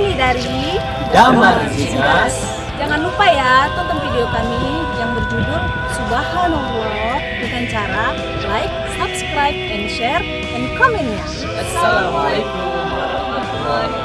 kami dari Damar Zinas. Jangan lupa ya tonton video kami yang berjudul Subhanallah dengan cara like, subscribe, and share, and comment ya. Assalamualaikum warahmatullahi wabarakatuh.